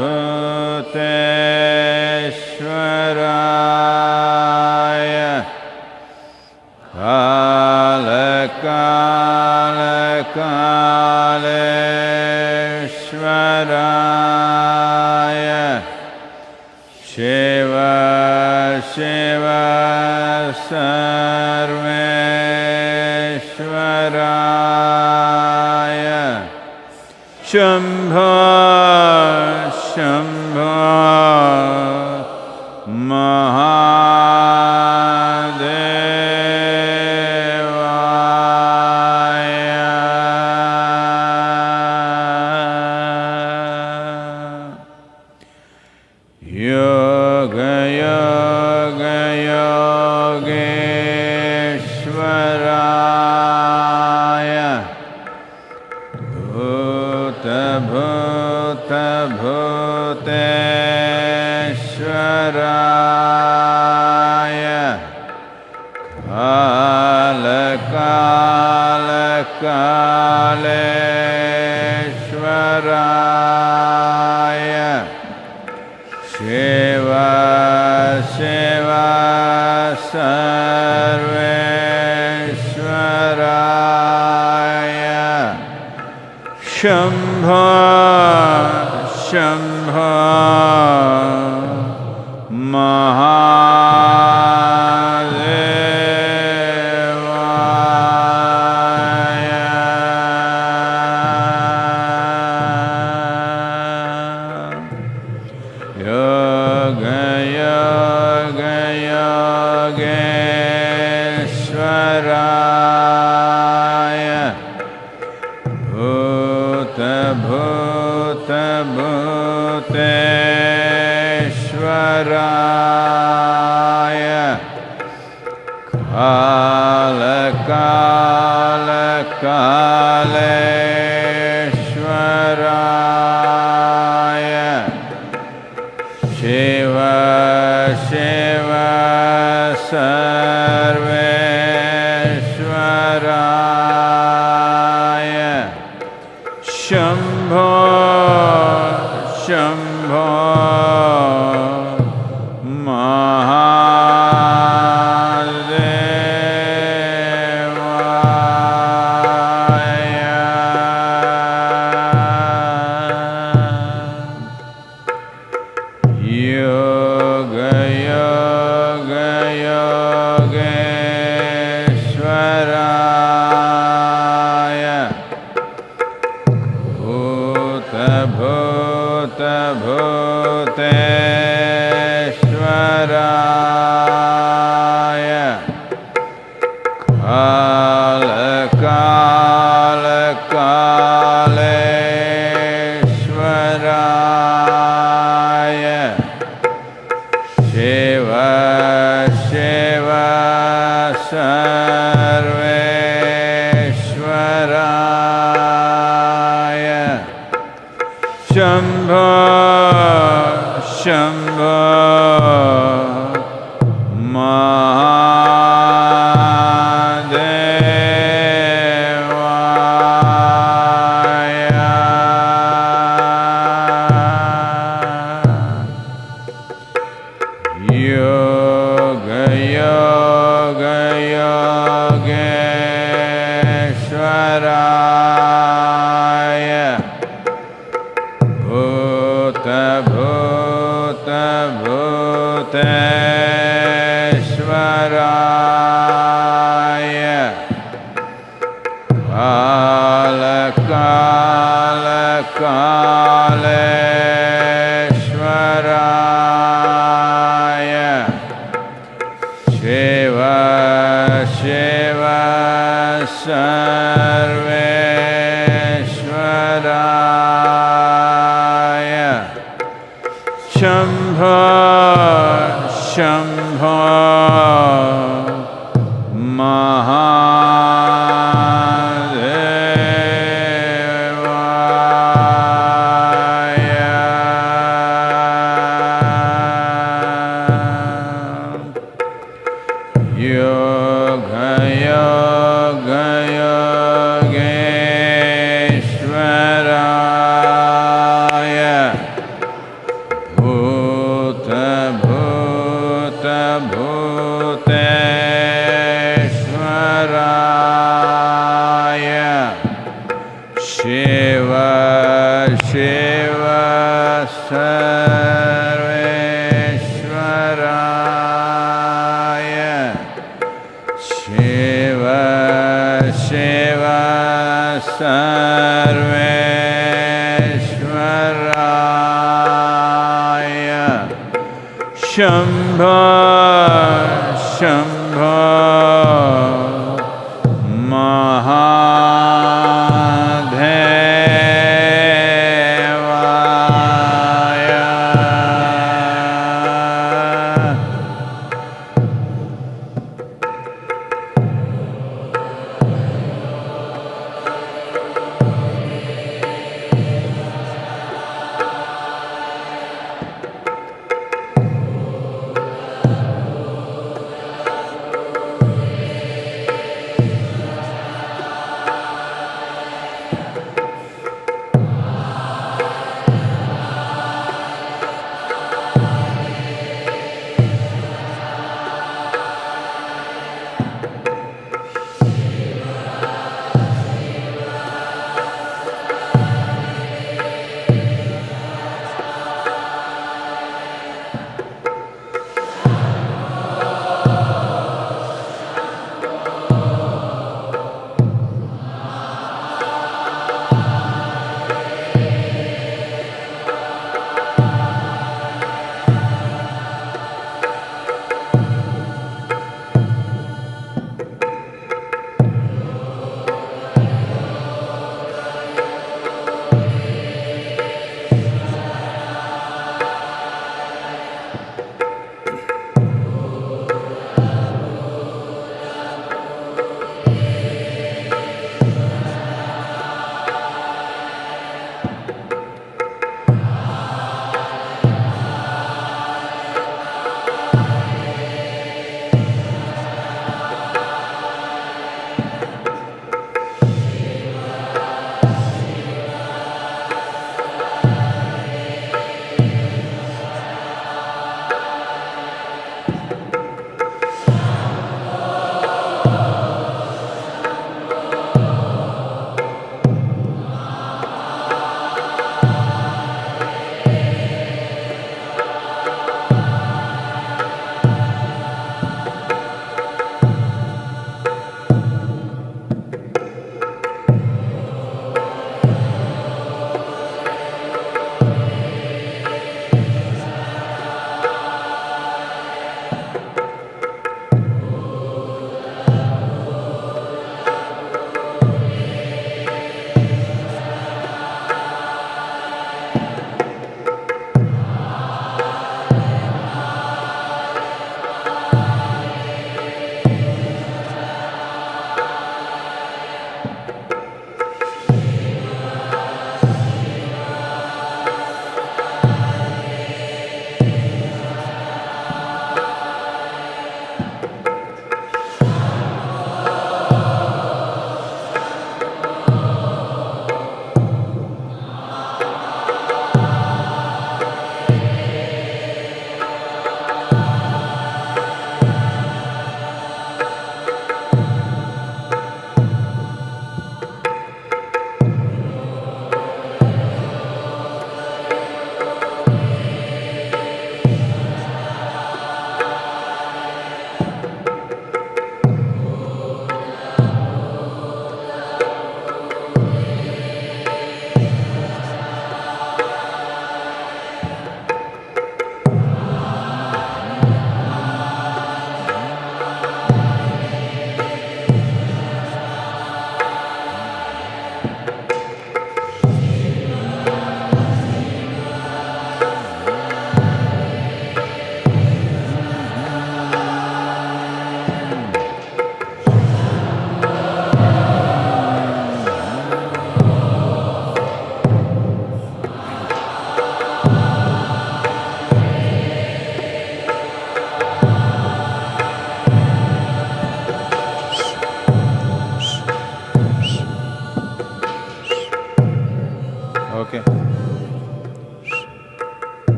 無定 शम्भो शम्भो शम्भो Shambho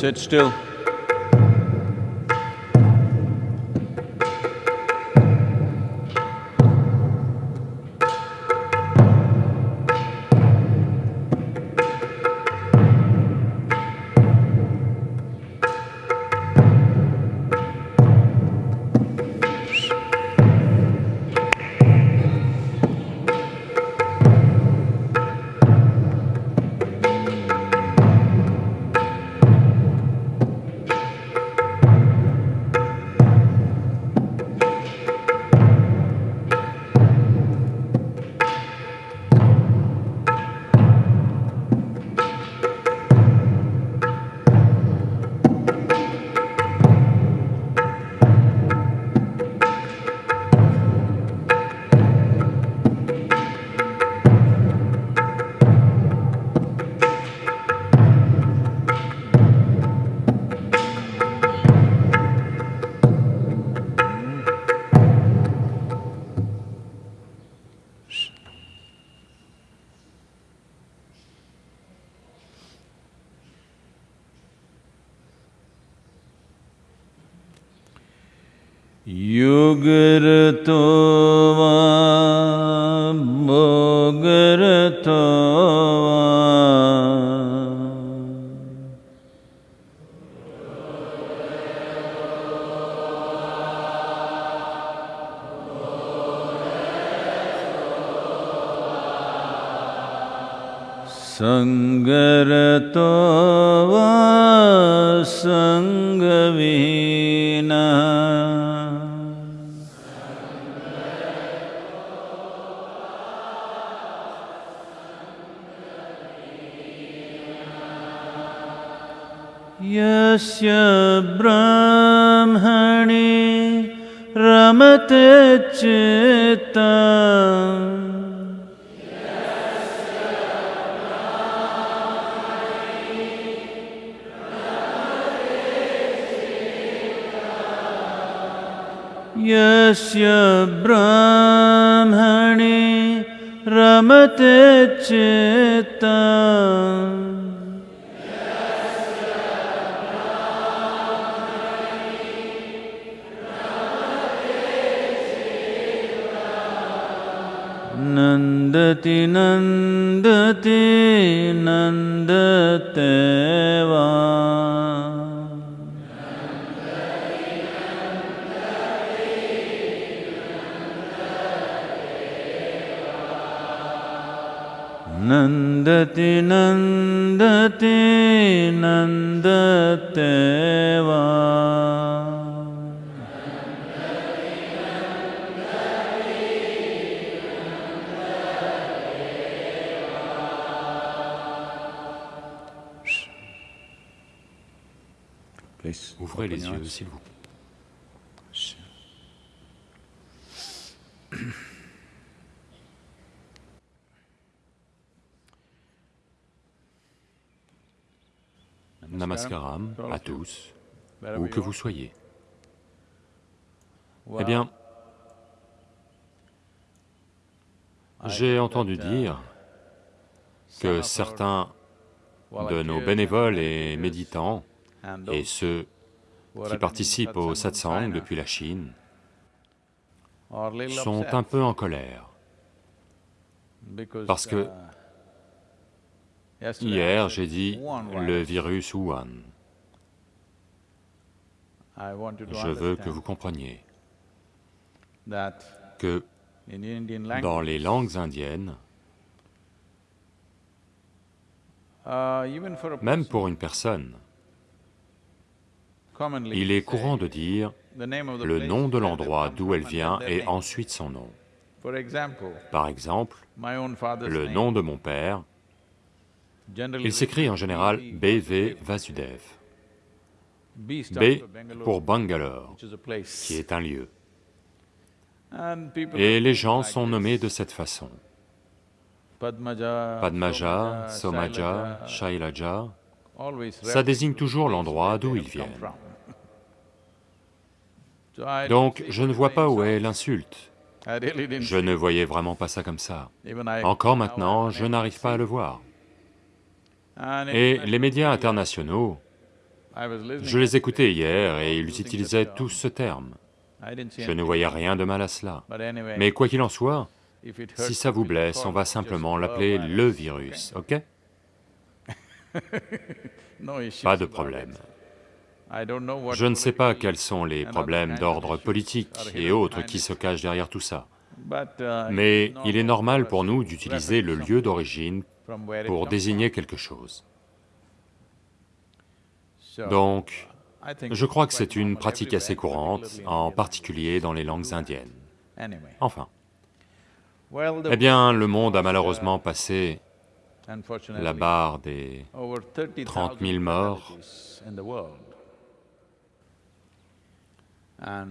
Sit still. यस्य ब्राह्मणे रमते चित्तम् नन्दति नन्दति नन्दति नन्दति Namaskaram à tous, où que vous soyez. Eh bien, j'ai entendu dire que certains de nos bénévoles et méditants et ceux qui participent au satsang depuis la Chine sont un peu en colère. Parce que hier j'ai dit le virus Wuhan. Je veux que vous compreniez que dans les langues indiennes, même pour une personne, il est courant de dire le nom de l'endroit d'où elle vient et ensuite son nom. Par exemple, le nom de mon père, il s'écrit en général B.V. Vasudev. B pour Bangalore, qui est un lieu. Et les gens sont nommés de cette façon. Padmaja, Somaja, Shailaja, ça désigne toujours l'endroit d'où ils viennent. Donc, je ne vois pas où est l'insulte. Je ne voyais vraiment pas ça comme ça. Encore maintenant, je n'arrive pas à le voir. Et les médias internationaux Je les écoutais hier et ils utilisaient tous ce terme. Je ne voyais rien de mal à cela. Mais quoi qu'il en soit, si ça vous blesse, on va simplement l'appeler le virus, ok? Pas de problème. Je ne sais pas quels sont les problèmes d'ordre politique et autres qui se cachent derrière tout ça. Mais il est normal pour nous d'utiliser le lieu d'origine pour désigner quelque chose. Donc, je crois que c'est une pratique assez courante, en particulier dans les langues indiennes. Enfin. Eh bien, le monde a malheureusement passé la barre des 30 000 morts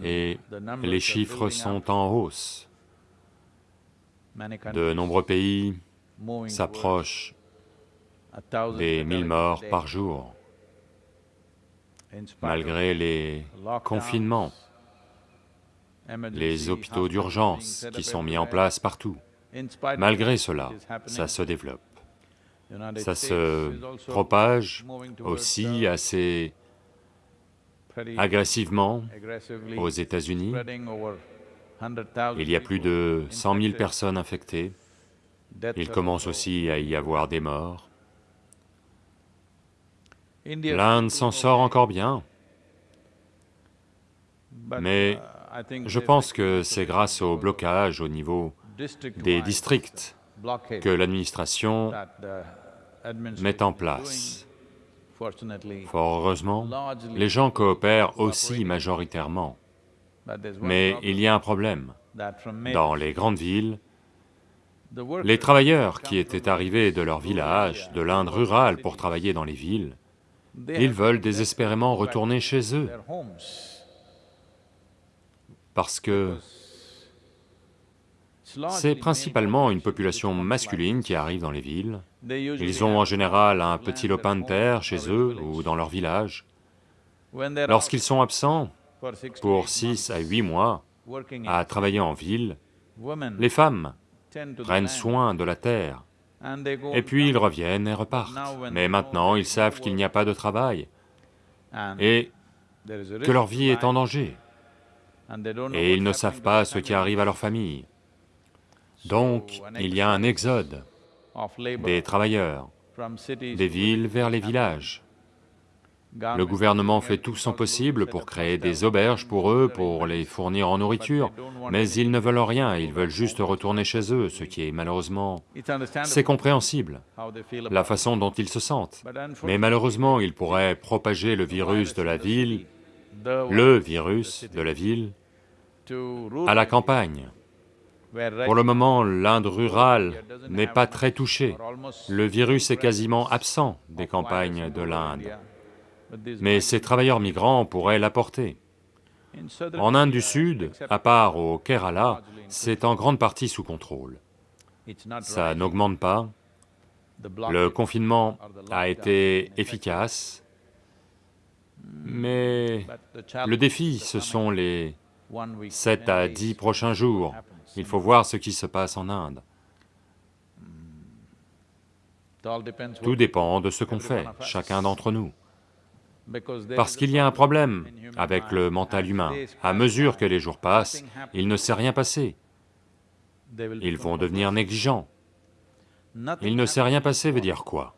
et les chiffres sont en hausse. De nombreux pays s'approchent des 1000 morts par jour, malgré les confinements, les hôpitaux d'urgence qui sont mis en place partout. Malgré cela, ça se développe. Ça se propage aussi assez agressivement aux États-Unis. Il y a plus de 100 000 personnes infectées. Il commence aussi à y avoir des morts. L'Inde s'en sort encore bien, mais je pense que c'est grâce au blocage au niveau des districts que l'administration met en place. Fort heureusement, les gens coopèrent aussi majoritairement. Mais il y a un problème. Dans les grandes villes, les travailleurs qui étaient arrivés de leur village, de l'Inde rurale pour travailler dans les villes, ils veulent désespérément retourner chez eux. Parce que c'est principalement une population masculine qui arrive dans les villes. Ils ont en général un petit lopin de terre chez eux ou dans leur village. Lorsqu'ils sont absents pour six à huit mois à travailler en ville, les femmes prennent soin de la terre, et puis ils reviennent et repartent. Mais maintenant, ils savent qu'il n'y a pas de travail, et que leur vie est en danger, et ils ne savent pas ce qui arrive à leur famille. Donc, il y a un exode des travailleurs des villes vers les villages. Le gouvernement fait tout son possible pour créer des auberges pour eux, pour les fournir en nourriture, mais ils ne veulent rien, ils veulent juste retourner chez eux, ce qui est malheureusement... C'est compréhensible, la façon dont ils se sentent. Mais malheureusement, ils pourraient propager le virus de la ville, le virus de la ville, à la campagne. Pour le moment, l'Inde rurale n'est pas très touchée. Le virus est quasiment absent des campagnes de l'Inde. Mais ces travailleurs migrants pourraient l'apporter. En Inde du Sud, à part au Kerala, c'est en grande partie sous contrôle. Ça n'augmente pas, le confinement a été efficace, mais le défi, ce sont les 7 à 10 prochains jours. Il faut voir ce qui se passe en Inde. Tout dépend de ce qu'on fait, chacun d'entre nous. Parce qu'il y a un problème avec le mental humain. À mesure que les jours passent, il ne s'est rien passé. Ils vont devenir négligents. Il ne s'est rien passé veut dire quoi?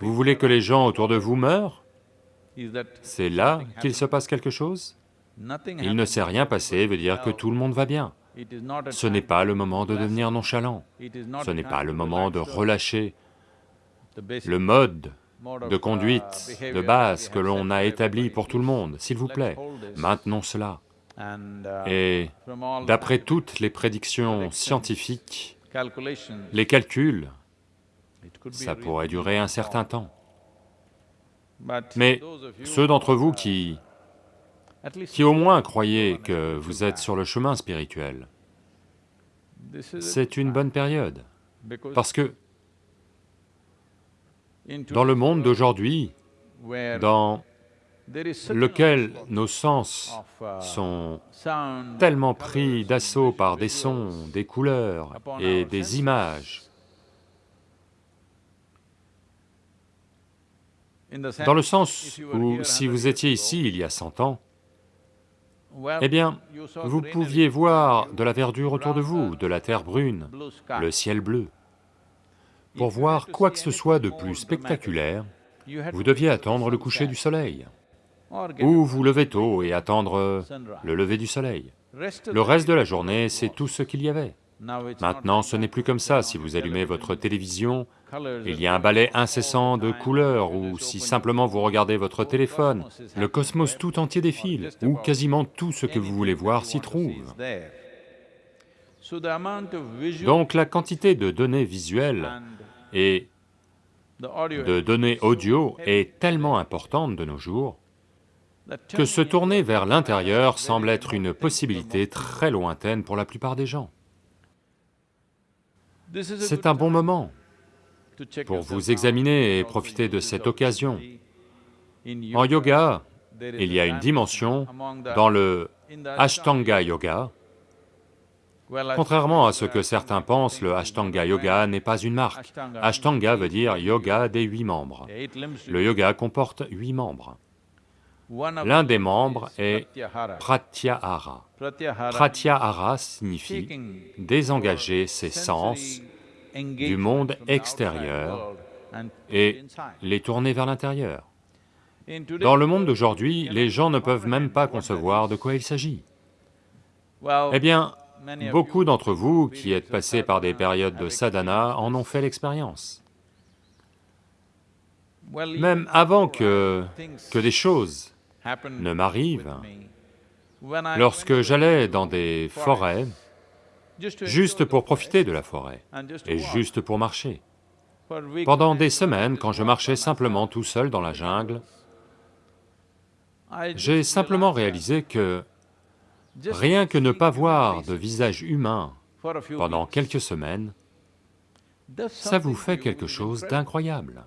Vous voulez que les gens autour de vous meurent? C'est là qu'il se passe quelque chose? Il ne s'est rien passé veut dire que tout le monde va bien. Ce n'est pas le moment de devenir nonchalant, ce n'est pas le moment de relâcher le mode de conduite de base que l'on a établi pour tout le monde, s'il vous plaît, maintenons cela. Et d'après toutes les prédictions scientifiques, les calculs, ça pourrait durer un certain temps. Mais ceux d'entre vous qui qui au moins croyez que vous êtes sur le chemin spirituel. C'est une bonne période, parce que dans le monde d'aujourd'hui, dans lequel nos sens sont tellement pris d'assaut par des sons, des couleurs et des images, Dans le sens où si vous étiez ici il y a 100 ans, eh bien, vous pouviez voir de la verdure autour de vous, de la terre brune, le ciel bleu. Pour voir quoi que ce soit de plus spectaculaire, vous deviez attendre le coucher du soleil, ou vous lever tôt et attendre le lever du soleil. Le reste de la journée, c'est tout ce qu'il y avait. Maintenant, ce n'est plus comme ça, si vous allumez votre télévision, il y a un balai incessant de couleurs, ou si simplement vous regardez votre téléphone, le cosmos tout entier défile, ou quasiment tout ce que vous voulez voir s'y trouve. Donc la quantité de données visuelles et de données audio est tellement importante de nos jours que se tourner vers l'intérieur semble être une possibilité très lointaine pour la plupart des gens. C'est un bon moment pour vous examiner et profiter de cette occasion. En yoga, il y a une dimension dans le Ashtanga Yoga. Contrairement à ce que certains pensent, le Ashtanga Yoga n'est pas une marque. Ashtanga veut dire yoga des huit membres. Le yoga comporte huit membres. L'un des membres est Pratyahara. Pratyahara signifie désengager ses sens du monde extérieur et les tourner vers l'intérieur. Dans le monde d'aujourd'hui, les gens ne peuvent même pas concevoir de quoi il s'agit. Eh bien, beaucoup d'entre vous qui êtes passés par des périodes de sadhana en ont fait l'expérience. Même avant que, que des choses ne m'arrive. Lorsque j'allais dans des forêts, juste pour profiter de la forêt, et juste pour marcher, pendant des semaines, quand je marchais simplement tout seul dans la jungle, j'ai simplement réalisé que rien que ne pas voir de visage humain pendant quelques semaines, ça vous fait quelque chose d'incroyable.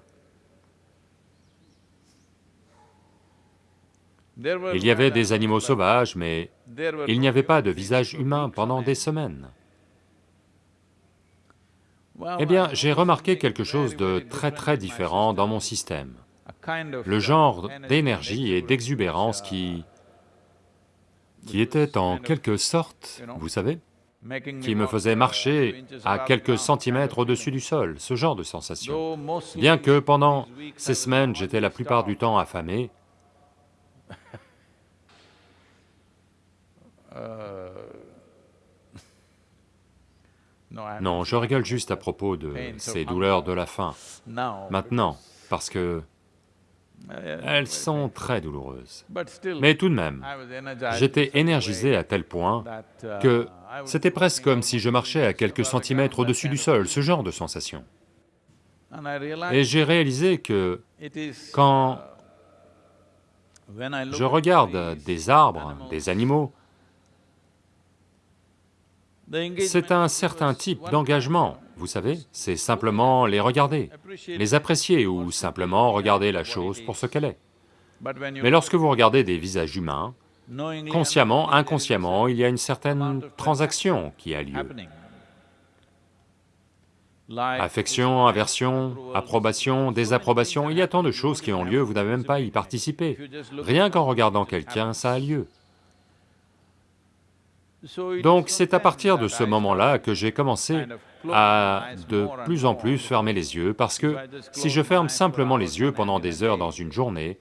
Il y avait des animaux sauvages, mais il n'y avait pas de visage humain pendant des semaines. Eh bien, j'ai remarqué quelque chose de très très différent dans mon système. Le genre d'énergie et d'exubérance qui... qui était en quelque sorte, vous savez, qui me faisait marcher à quelques centimètres au-dessus du sol, ce genre de sensation. Bien que pendant ces semaines, j'étais la plupart du temps affamé, non, je rigole juste à propos de ces douleurs de la faim, maintenant, parce que elles sont très douloureuses. Mais tout de même, j'étais énergisé à tel point uh, que c'était presque comme si je marchais à quelques centimètres au-dessus du sol, ce genre de sensation. Et j'ai réalisé que quand uh, je regarde des arbres, des animaux, c'est un certain type d'engagement, vous savez, c'est simplement les regarder, les apprécier ou simplement regarder la chose pour ce qu'elle est. Mais lorsque vous regardez des visages humains, consciemment, inconsciemment, il y a une certaine transaction qui a lieu. Affection, aversion, approbation, désapprobation, il y a tant de choses qui ont lieu, vous n'avez même pas à y participer. Rien qu'en regardant quelqu'un, ça a lieu. Donc c'est à partir de ce moment-là que j'ai commencé à de plus en plus fermer les yeux, parce que si je ferme simplement les yeux pendant des heures dans une journée,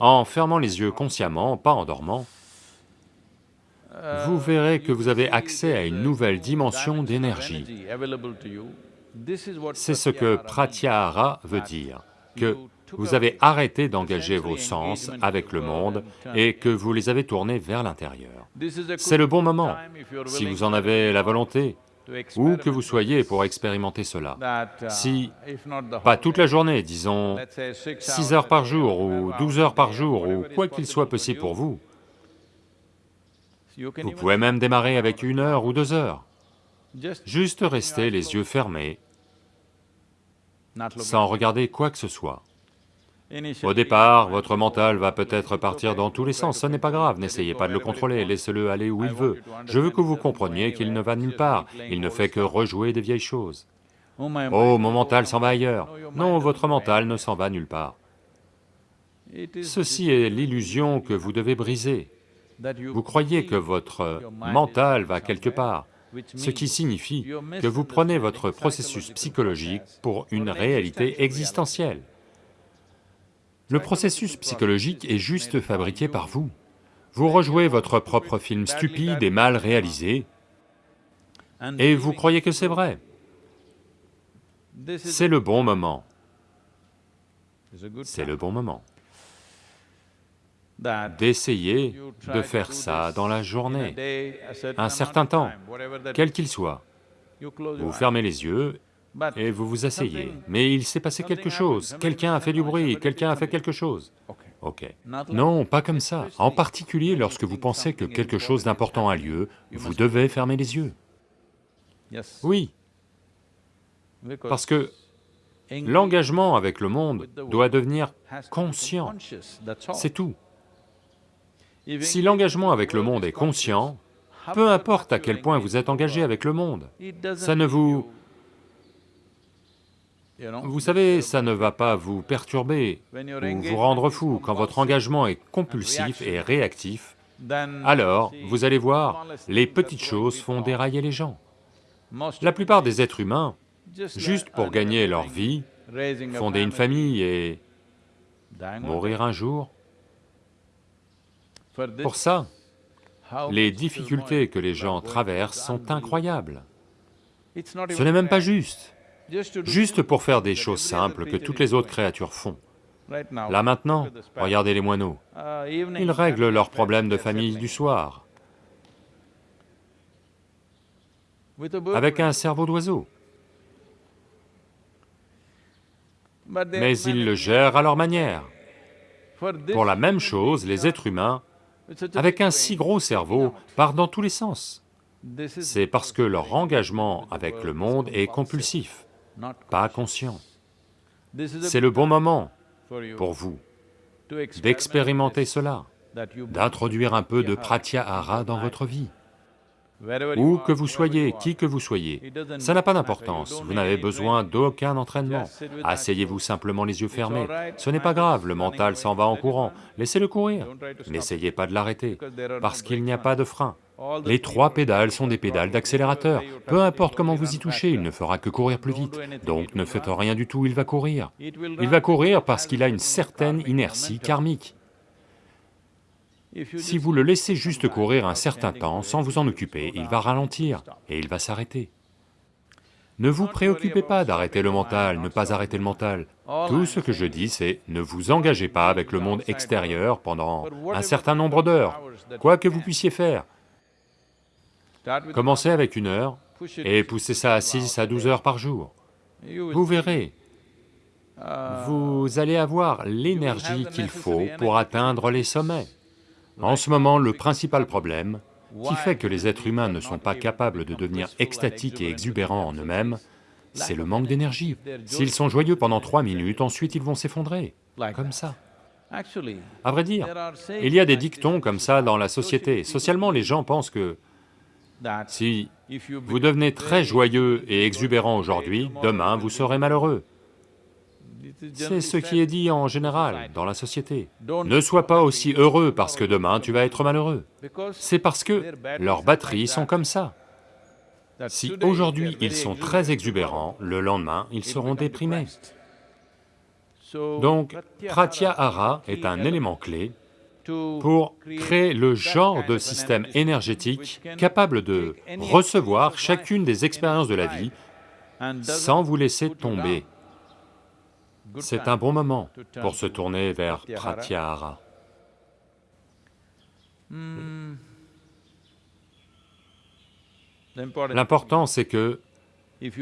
en fermant les yeux consciemment, pas en dormant, vous verrez que vous avez accès à une nouvelle dimension d'énergie. C'est ce que pratyahara veut dire, que vous avez arrêté d'engager vos sens avec le monde et que vous les avez tournés vers l'intérieur. C'est le bon moment, si vous en avez la volonté, ou que vous soyez pour expérimenter cela. Si, pas toute la journée, disons 6 heures par jour ou 12 heures par jour, ou quoi qu'il soit possible pour vous, vous pouvez même démarrer avec une heure ou deux heures. Juste rester les yeux fermés, sans regarder quoi que ce soit. Au départ, votre mental va peut-être partir dans tous les sens, ce n'est pas grave, n'essayez pas de le contrôler, laissez-le aller où il veut. Je veux que vous compreniez qu'il ne va nulle part, il ne fait que rejouer des vieilles choses. Oh, mon mental s'en va ailleurs. Non, votre mental ne s'en va nulle part. Ceci est l'illusion que vous devez briser. Vous croyez que votre mental va quelque part, ce qui signifie que vous prenez votre processus psychologique pour une réalité existentielle. Le processus psychologique est juste fabriqué par vous. Vous rejouez votre propre film stupide et mal réalisé, et vous croyez que c'est vrai. C'est le bon moment. C'est le bon moment d'essayer de faire ça dans la journée, un certain temps, quel qu'il soit. Vous fermez les yeux et vous vous asseyez, mais il s'est passé quelque chose, quelqu'un a fait du bruit, quelqu'un a fait quelque chose. Ok. Non, pas comme ça. En particulier lorsque vous pensez que quelque chose d'important a lieu, vous devez fermer les yeux. Oui. Parce que l'engagement avec le monde doit devenir conscient, c'est tout. Si l'engagement avec le monde est conscient, peu importe à quel point vous êtes engagé avec le monde, ça ne vous... Vous savez, ça ne va pas vous perturber ou vous rendre fou. Quand votre engagement est compulsif et réactif, alors, vous allez voir, les petites choses font dérailler les gens. La plupart des êtres humains, juste pour gagner leur vie, fonder une famille et mourir un jour, pour ça, les difficultés que les gens traversent sont incroyables. Ce n'est même pas juste, juste pour faire des choses simples que toutes les autres créatures font. Là maintenant, regardez les moineaux, ils règlent leurs problèmes de famille du soir avec un cerveau d'oiseau. Mais ils le gèrent à leur manière. Pour la même chose, les êtres humains avec un si gros cerveau, part dans tous les sens. C'est parce que leur engagement avec le monde est compulsif, pas conscient. C'est le bon moment pour vous d'expérimenter cela, d'introduire un peu de pratyahara dans votre vie. Où que vous soyez, qui que vous soyez, ça n'a pas d'importance, vous n'avez besoin d'aucun entraînement. Asseyez-vous simplement les yeux fermés, ce n'est pas grave, le mental s'en va en courant, laissez-le courir. N'essayez pas de l'arrêter, parce qu'il n'y a pas de frein. Les trois pédales sont des pédales d'accélérateur, peu importe comment vous y touchez, il ne fera que courir plus vite, donc ne faites rien du tout, il va courir. Il va courir parce qu'il a une certaine inertie karmique. Si vous le laissez juste courir un certain temps sans vous en occuper, il va ralentir et il va s'arrêter. Ne vous préoccupez pas d'arrêter le mental, ne pas arrêter le mental. Tout ce que je dis, c'est ne vous engagez pas avec le monde extérieur pendant un certain nombre d'heures, quoi que vous puissiez faire. Commencez avec une heure et poussez ça à 6 à 12 heures par jour. Vous verrez, vous allez avoir l'énergie qu'il faut pour atteindre les sommets. En ce moment, le principal problème qui fait que les êtres humains ne sont pas capables de devenir extatiques et exubérants en eux-mêmes, c'est le manque d'énergie. S'ils sont joyeux pendant trois minutes, ensuite ils vont s'effondrer, comme ça. À vrai dire, il y a des dictons comme ça dans la société. Socialement, les gens pensent que si vous devenez très joyeux et exubérant aujourd'hui, demain vous serez malheureux. C'est ce qui est dit en général dans la société. Ne sois pas aussi heureux parce que demain tu vas être malheureux. C'est parce que leurs batteries sont comme ça. Si aujourd'hui ils sont très exubérants, le lendemain ils seront déprimés. Donc, Pratyahara est un élément clé pour créer le genre de système énergétique capable de recevoir chacune des expériences de la vie sans vous laisser tomber. C'est un bon moment pour se tourner vers Pratyahara. Hmm. L'important c'est que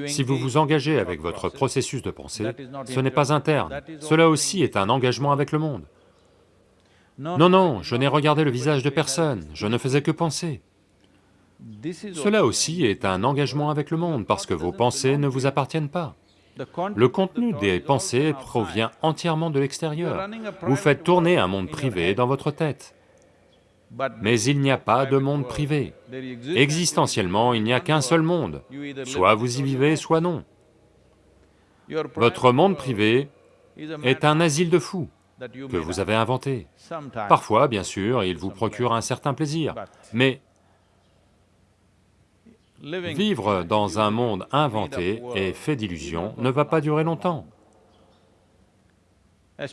si vous vous engagez avec votre processus de pensée, ce n'est pas interne, cela aussi est un engagement avec le monde. Non, non, je n'ai regardé le visage de personne, je ne faisais que penser. Cela aussi est un engagement avec le monde, parce que vos pensées ne vous appartiennent pas. Le contenu des pensées provient entièrement de l'extérieur. Vous faites tourner un monde privé dans votre tête. Mais il n'y a pas de monde privé. Existentiellement, il n'y a qu'un seul monde. Soit vous y vivez, soit non. Votre monde privé est un asile de fous. que vous avez inventé. Parfois, bien sûr, il vous procure un certain plaisir, mais vivre dans un monde inventé et fait d'illusions ne va pas durer longtemps.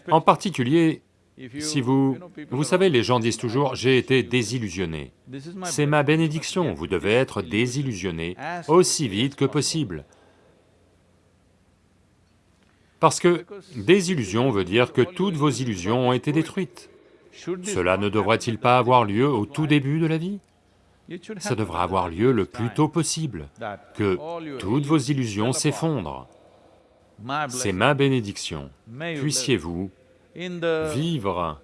En particulier, si vous... Vous savez, les gens disent toujours, j'ai été désillusionné. C'est ma bénédiction, vous devez être désillusionné aussi vite que possible. Parce que désillusion veut dire que toutes vos illusions ont été détruites. Cela ne devrait-il pas avoir lieu au tout début de la vie? Ça devrait avoir lieu le plus tôt possible, que toutes vos illusions s'effondrent. C'est ma bénédiction. Puissiez-vous vivre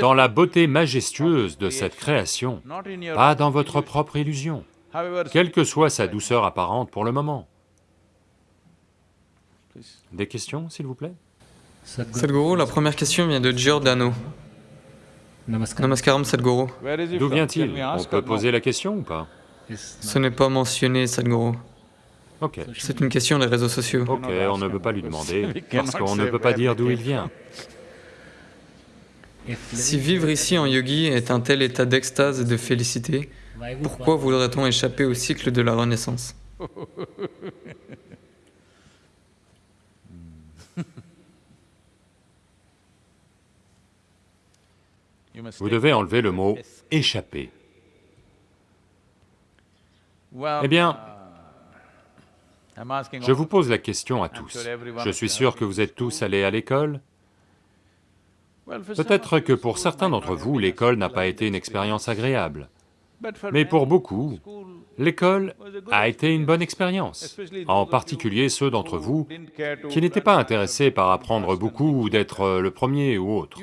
dans la beauté majestueuse de cette création, pas dans votre propre illusion, quelle que soit sa douceur apparente pour le moment. Des questions, s'il vous plaît? Sadhguru, la première question vient de Giordano. Namaskaram Sadhguru. D'où vient-il? On peut poser la question ou pas? Ce n'est pas mentionné, Sadhguru. Ok. C'est une question des réseaux sociaux. Ok, on ne peut pas lui demander, parce qu'on ne peut pas dire d'où il vient. Si vivre ici en yogi est un tel état d'extase et de félicité, pourquoi voudrait-on échapper au cycle de la renaissance? Vous devez enlever le mot « échapper ». Eh bien, je vous pose la question à tous. Je suis sûr que vous êtes tous allés à l'école. Peut-être que pour certains d'entre vous, l'école n'a pas été une expérience agréable. Mais pour beaucoup, l'école a été une bonne expérience, en particulier ceux d'entre vous qui n'étaient pas intéressés par apprendre beaucoup ou d'être le premier ou autre.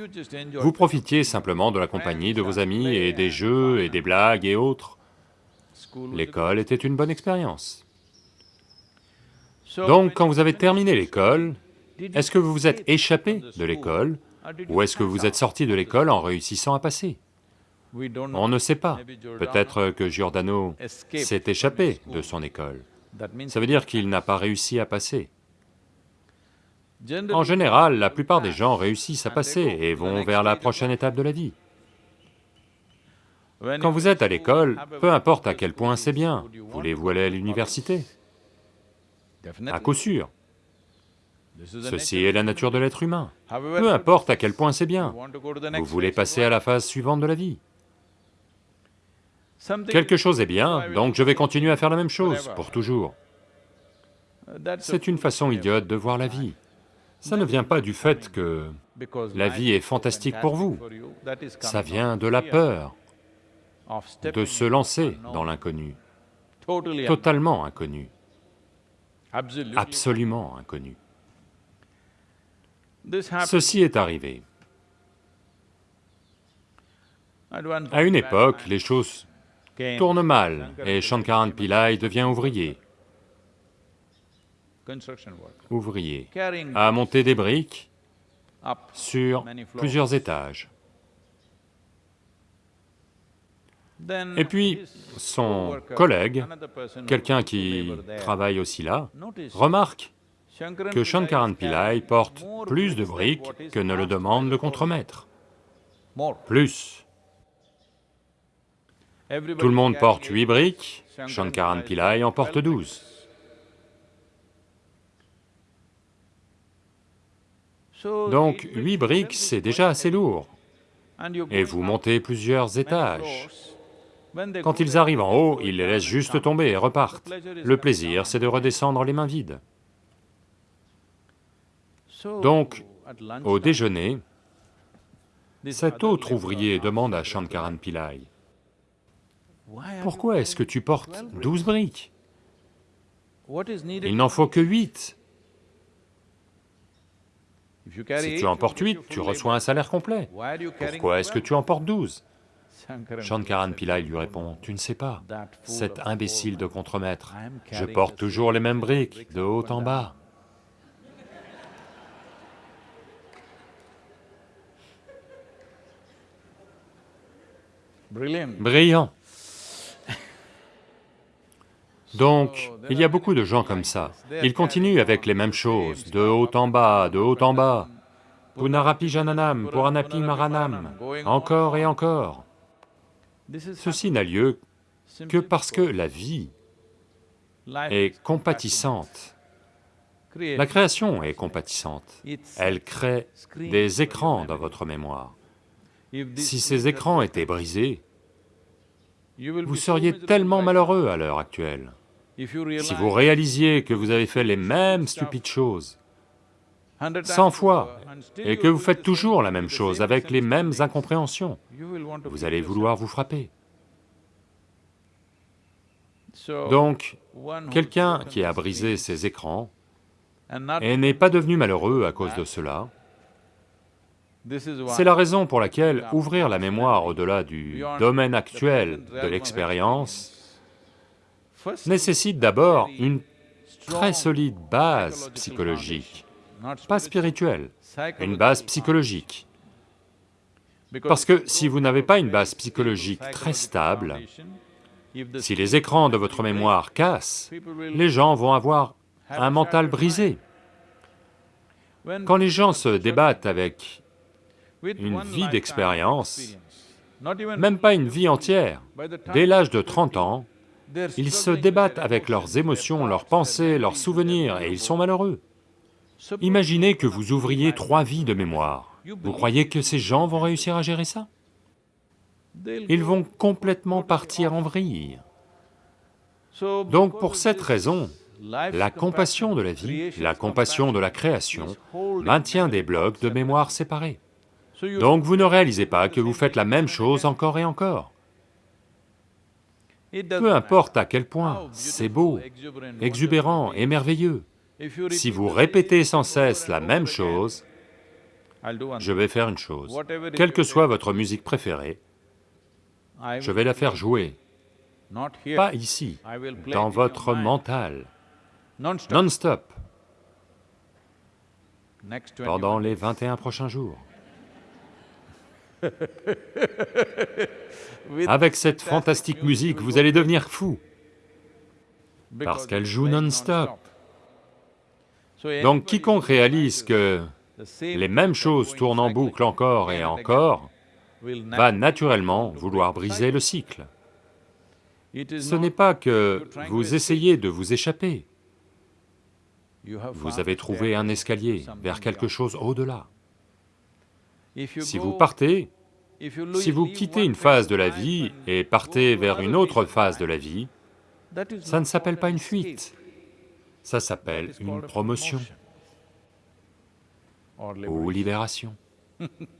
Vous profitiez simplement de la compagnie de vos amis et des jeux et des blagues et autres. L'école était une bonne expérience. Donc, quand vous avez terminé l'école, est-ce que vous vous êtes échappé de l'école ou est-ce que vous êtes sorti de l'école en réussissant à passer? On ne sait pas. Peut-être que Giordano s'est échappé de son école. Ça veut dire qu'il n'a pas réussi à passer. En général, la plupart des gens réussissent à passer et vont vers la prochaine étape de la vie. Quand vous êtes à l'école, peu importe à quel point c'est bien, voulez-vous aller à l'université? À coup sûr. Ceci est la nature de l'être humain. Peu importe à quel point c'est bien, vous voulez passer à la phase suivante de la vie. Quelque chose est bien, donc je vais continuer à faire la même chose, pour toujours. C'est une façon idiote de voir la vie. Ça ne vient pas du fait que la vie est fantastique pour vous, ça vient de la peur de se lancer dans l'inconnu, totalement inconnu, absolument inconnu. Ceci est arrivé. À une époque, les choses tournent mal et Shankaran Pillai devient ouvrier. Ouvrier, à monter des briques sur plusieurs étages. Et puis, son collègue, quelqu'un qui travaille aussi là, remarque que Shankaran Pillai porte plus de briques que ne le demande le contremaître. Plus. Tout le monde porte huit briques, Shankaran Pillai en porte douze. Donc, huit briques, c'est déjà assez lourd. Et vous montez plusieurs étages. Quand ils arrivent en haut, ils les laissent juste tomber et repartent. Le plaisir, c'est de redescendre les mains vides. Donc, au déjeuner, cet autre ouvrier demande à Shankaran Pillai, « Pourquoi est-ce que tu portes douze briques? Il n'en faut que huit. Si tu en portes huit, tu reçois un salaire complet. Pourquoi est-ce que tu en portes douze? Shankaran Pillai lui répond, « Tu ne sais pas, cet imbécile de contremaître, je porte toujours les mêmes briques, de haut en bas. » Brillant. Donc, il y a beaucoup de gens comme ça. Ils continuent avec les mêmes choses, de haut en bas, de haut en bas. Punarapi Jananam, Puranapi Maranam, encore et encore. Ceci n'a lieu que parce que la vie est compatissante. La création est compatissante. Elle crée des écrans dans votre mémoire. Si ces écrans étaient brisés, vous seriez tellement malheureux à l'heure actuelle. Si vous réalisiez que vous avez fait les mêmes stupides choses, 100 fois, et que vous faites toujours la même chose avec les mêmes incompréhensions, vous allez vouloir vous frapper. Donc, quelqu'un qui a brisé ses écrans et n'est pas devenu malheureux à cause de cela, c'est la raison pour laquelle ouvrir la mémoire au-delà du domaine actuel de l'expérience nécessite d'abord une très solide base psychologique, pas spirituelle, une base psychologique. Parce que si vous n'avez pas une base psychologique très stable, si les écrans de votre mémoire cassent, les gens vont avoir un mental brisé. Quand les gens se débattent avec une vie d'expérience, même pas une vie entière, dès l'âge de 30 ans, ils se débattent avec leurs émotions, leurs pensées, leurs souvenirs, et ils sont malheureux. Imaginez que vous ouvriez trois vies de mémoire. Vous croyez que ces gens vont réussir à gérer ça? Ils vont complètement partir en vrille. Donc pour cette raison, la compassion de la vie, la compassion de la création, maintient des blocs de mémoire séparés. Donc vous ne réalisez pas que vous faites la même chose encore et encore. Peu importe à quel point, c'est beau, exubérant et merveilleux. Si vous répétez sans cesse la même chose, je vais faire une chose. Quelle que soit votre musique préférée, je vais la faire jouer. Pas ici, dans votre mental, non-stop, pendant les 21 prochains jours. Avec cette fantastique musique, vous allez devenir fou, parce qu'elle joue non-stop. Donc quiconque réalise que les mêmes choses tournent en boucle encore et encore, va naturellement vouloir briser le cycle. Ce n'est pas que vous essayez de vous échapper, vous avez trouvé un escalier vers quelque chose au-delà. Si vous partez, si vous quittez une phase de la vie et partez vers une autre phase de la vie, ça ne s'appelle pas une fuite, ça s'appelle une promotion ou libération.